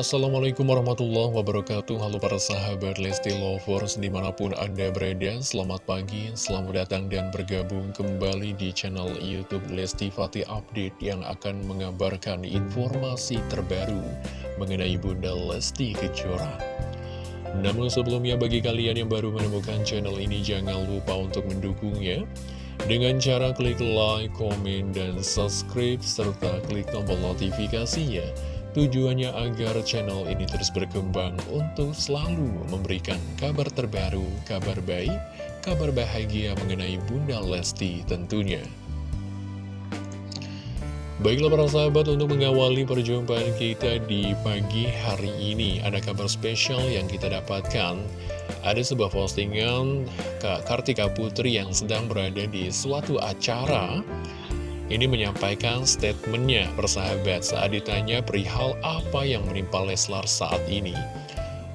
Assalamualaikum warahmatullahi wabarakatuh. Halo para sahabat Lesti Lovers di mana pun anda berada Selamat pagi, selamat datang dan bergabung kembali di channel Youtube Lesti Fatih Update Yang akan mengabarkan informasi terbaru mengenai Bunda Lesti Kejora. Namun sebelumnya bagi kalian yang baru menemukan channel ini Jangan lupa untuk mendukungnya. Dengan cara klik like, komen, dan subscribe, serta klik tombol notifikasinya Tujuannya agar channel ini terus berkembang untuk selalu memberikan kabar terbaru, kabar baik, kabar bahagia mengenai Bunda Lesti tentunya. Baiklah para sahabat untuk mengawali perjumpaan kita di pagi hari ini Ada kabar spesial yang kita dapatkan Ada sebuah postingan Kak Kartika Putri yang sedang berada di suatu acara ini menyampaikan statementnya persahabat saat ditanya perihal apa yang menimpa Leslar saat ini.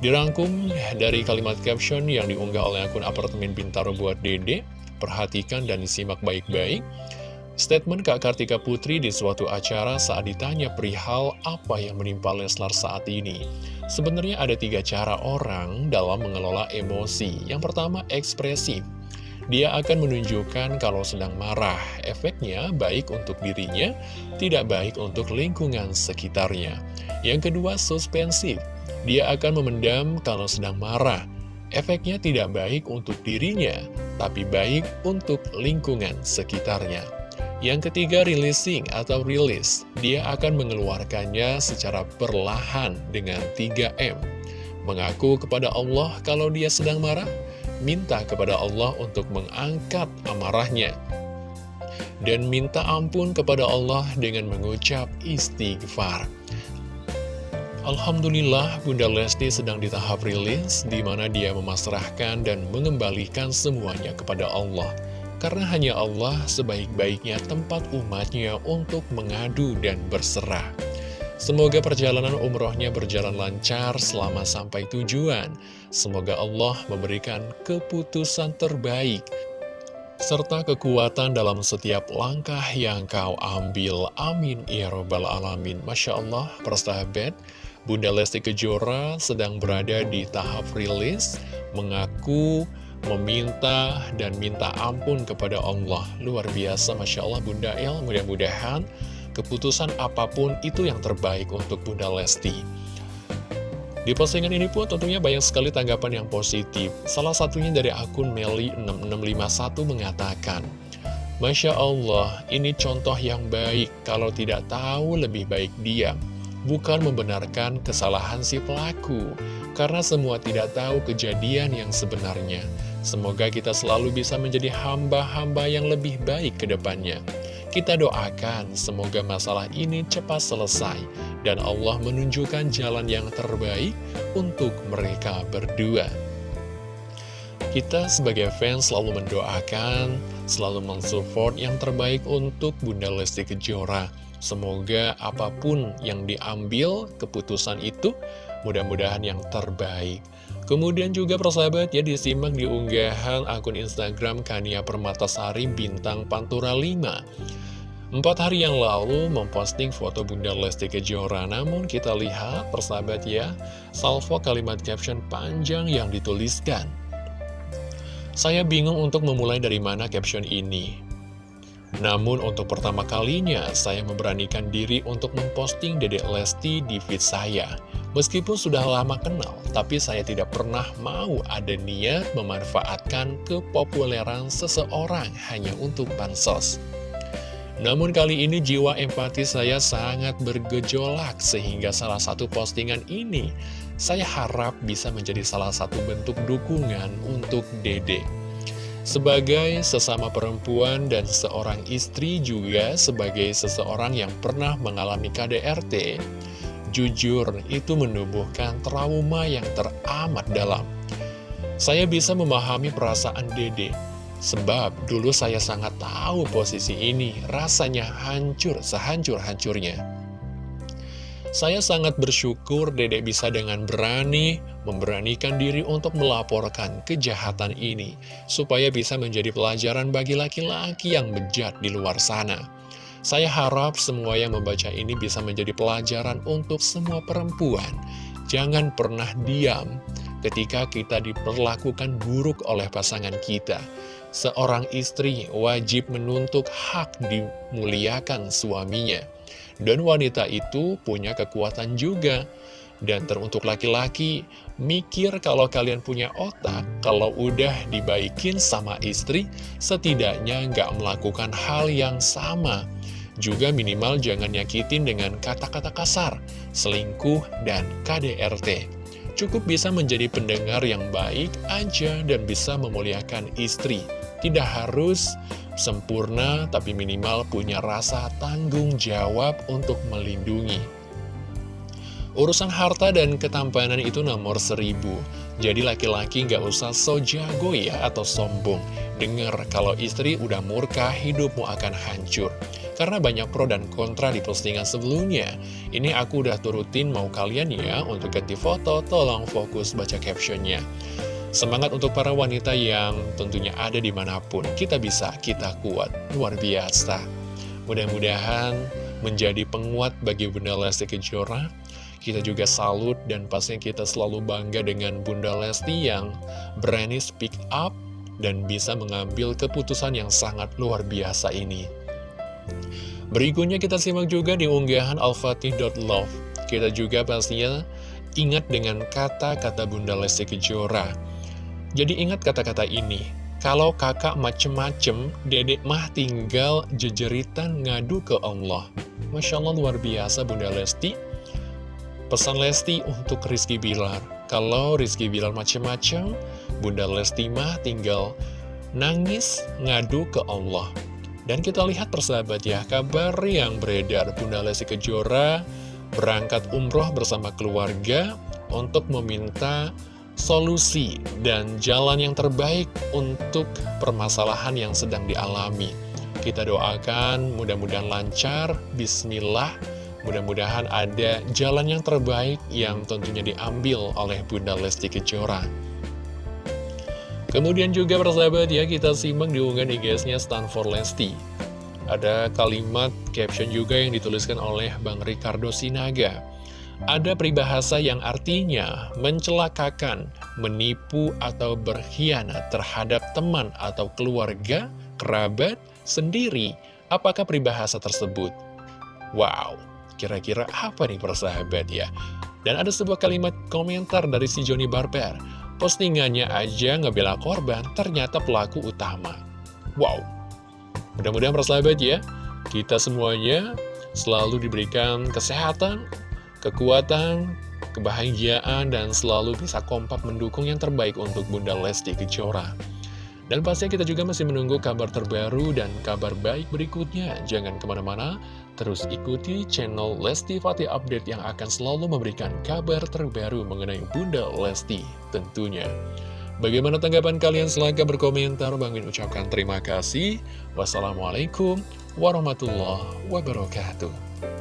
Dirangkum dari kalimat caption yang diunggah oleh akun apartemen Bintaro buat Dede, perhatikan dan disimak baik-baik. Statement Kak Kartika Putri di suatu acara saat ditanya perihal apa yang menimpa Leslar saat ini. Sebenarnya ada tiga cara orang dalam mengelola emosi. Yang pertama, ekspresif. Dia akan menunjukkan kalau sedang marah. Efeknya baik untuk dirinya, tidak baik untuk lingkungan sekitarnya. Yang kedua, suspensif. Dia akan memendam kalau sedang marah. Efeknya tidak baik untuk dirinya, tapi baik untuk lingkungan sekitarnya. Yang ketiga, releasing atau release. Dia akan mengeluarkannya secara perlahan dengan 3M. Mengaku kepada Allah kalau dia sedang marah, minta kepada Allah untuk mengangkat amarahnya. Dan minta ampun kepada Allah dengan mengucap istighfar. Alhamdulillah Bunda Lesti sedang di tahap rilis di mana dia memasrahkan dan mengembalikan semuanya kepada Allah. Karena hanya Allah sebaik-baiknya tempat umatnya untuk mengadu dan berserah. Semoga perjalanan umrohnya berjalan lancar selama sampai tujuan. Semoga Allah memberikan keputusan terbaik serta kekuatan dalam setiap langkah yang kau ambil. Amin. Ya Robbal Alamin. Masya Allah, persahabat, Bunda Lesti Kejora sedang berada di tahap rilis, mengaku, meminta, dan minta ampun kepada Allah. Luar biasa, Masya Allah Bunda El, mudah-mudahan keputusan apa pun itu yang terbaik untuk Bunda Lesti. Di postingan ini pun tentunya banyak sekali tanggapan yang positif. Salah satunya dari akun Meli6651 mengatakan, Masya Allah, ini contoh yang baik kalau tidak tahu lebih baik diam. Bukan membenarkan kesalahan si pelaku, karena semua tidak tahu kejadian yang sebenarnya. Semoga kita selalu bisa menjadi hamba-hamba yang lebih baik ke depannya. Kita doakan semoga masalah ini cepat selesai dan Allah menunjukkan jalan yang terbaik untuk mereka berdua. Kita sebagai fans selalu mendoakan, selalu mensupport yang terbaik untuk Bunda Lesti Kejora. Semoga apa pun yang diambil keputusan itu mudah-mudahan yang terbaik. Kemudian juga persahabat ya disimak di unggahan akun Instagram Kania Permatasari Bintang Pantura 5 Empat hari yang lalu memposting foto Bunda Lesti Kejora. Namun kita lihat persahabat ya Salvo kalimat caption panjang yang dituliskan. Saya bingung untuk memulai dari mana caption ini. Namun untuk pertama kalinya saya memberanikan diri untuk memposting Dedek Lesti di feed saya. Meskipun sudah lama kenal, tapi saya tidak pernah mau ada niat memanfaatkan kepopuleran seseorang hanya untuk bansos. Namun kali ini jiwa empati saya sangat bergejolak sehingga salah satu postingan ini saya harap bisa menjadi salah satu bentuk dukungan untuk Dede. Sebagai sesama perempuan dan seorang istri juga sebagai seseorang yang pernah mengalami KDRT, jujur itu menumbuhkan trauma yang teramat dalam. Saya bisa memahami perasaan Dede Sebab dulu saya sangat tahu posisi ini rasanya hancur sehancur-hancurnya. Saya sangat bersyukur dedek bisa dengan berani memberanikan diri untuk melaporkan kejahatan ini, supaya bisa menjadi pelajaran bagi laki-laki yang bejat di luar sana. Saya harap semua yang membaca ini bisa menjadi pelajaran untuk semua perempuan. Jangan pernah diam ketika kita diperlakukan buruk oleh pasangan kita. Seorang istri wajib menuntut hak dimuliakan suaminya. Dan wanita itu punya kekuatan juga. Dan teruntuk laki-laki, mikir kalau kalian punya otak, kalau udah dibaikin sama istri, setidaknya nggak melakukan hal yang sama. Juga minimal jangan nyakitin dengan kata-kata kasar, selingkuh, dan KDRT. Cukup bisa menjadi pendengar yang baik aja dan bisa memuliakan istri. Tidak harus sempurna, tapi minimal punya rasa tanggung jawab untuk melindungi. Urusan harta dan ketampanan itu nomor seribu. Jadi laki-laki nggak usah so jago ya atau sombong. Dengar kalau istri udah murka, hidupmu akan hancur. Karena banyak pro dan kontra di postingan sebelumnya. Ini aku udah turutin mau kalian ya untuk ganti foto, tolong fokus baca captionnya. Semangat untuk para wanita yang tentunya ada di mana pun. Kita bisa, kita kuat. Luar biasa. Mudah-mudahan menjadi penguat bagi Bunda Lesti Kejora. Kita juga salut dan pastinya kita selalu bangga dengan Bunda Lesti yang berani speak up dan bisa mengambil keputusan yang sangat luar biasa ini. Berikutnya kita simak juga di unggahan alfatih.love. Kita juga pastinya ingat dengan kata-kata Bunda Lesti Kejora. Jadi ingat kata-kata ini, kalau kakak macem-macem, dedek mah tinggal jejeritan ngadu ke Allah. Masya Allah luar biasa Bunda Lesti. Pesan Lesti untuk Rizky Bilar. Kalau Rizky Bilar macem-macem, Bunda Lesti mah tinggal nangis ngadu ke Allah. Dan kita lihat persahabat ya, kabar yang beredar Bunda Lesti Kejora berangkat umroh bersama keluarga untuk meminta solusi dan jalan yang terbaik untuk permasalahan yang sedang dialami. Kita doakan mudah-mudahan lancar, bismillah, mudah-mudahan ada jalan yang terbaik yang tentunya diambil oleh Bunda Lesti Kejora. Kemudian juga persahabat ya kita simak di unggahan IG-nya Stanford Lesti Ada kalimat caption juga yang dituliskan oleh Bang Ricardo Sinaga Ada peribahasa yang artinya mencelakakan, menipu atau berkhianat terhadap teman atau keluarga, kerabat, sendiri Apakah peribahasa tersebut? Wow, kira-kira apa nih persahabat ya? Dan ada sebuah kalimat komentar dari si Joni Barber Postingannya aja ngebela korban, ternyata pelaku utama. Wow. Mudah-mudahan persahabat ya, kita semuanya selalu diberikan kesehatan, kekuatan, kebahagiaan, dan selalu bisa kompak mendukung yang terbaik untuk Bunda Lesti Kejora. Dan pastinya kita juga masih menunggu kabar terbaru dan kabar baik berikutnya. Jangan ke mana-mana, Terus ikuti channel Lesti Fatih Update yang akan selalu memberikan kabar terbaru mengenai Bunda Lesti tentunya. Bagaimana tanggapan kalian? Silahkan berkomentar. Bang Min ucapkan terima kasih. Wassalamualaikum warahmatullahi wabarakatuh.